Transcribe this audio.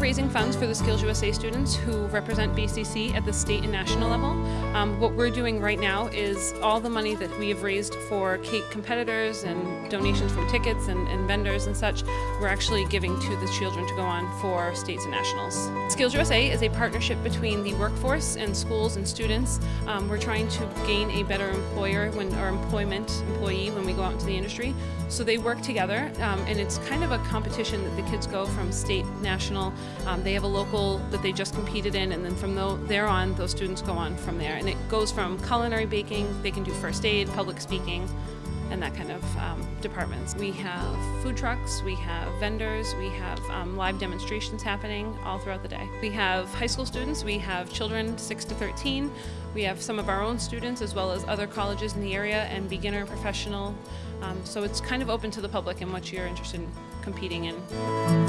raising funds for the Skills USA students who represent BCC at the state and national level. Um, what we're doing right now is all the money that we have raised for cake competitors and donations from tickets and, and vendors and such, we're actually giving to the children to go on for states and nationals. Skills USA is a partnership between the workforce and schools and students. Um, we're trying to gain a better employer when or employment employee when we go out into the industry. So they work together um, and it's kind of a competition that the kids go from state, national. Um, they have a local that they just competed in and then from there on those students go on from there. And it goes from culinary baking, they can do first aid, public speaking, and that kind of um, departments. We have food trucks, we have vendors, we have um, live demonstrations happening all throughout the day. We have high school students, we have children 6 to 13, we have some of our own students as well as other colleges in the area and beginner professional. Um, so it's kind of open to the public and what you're interested in competing in.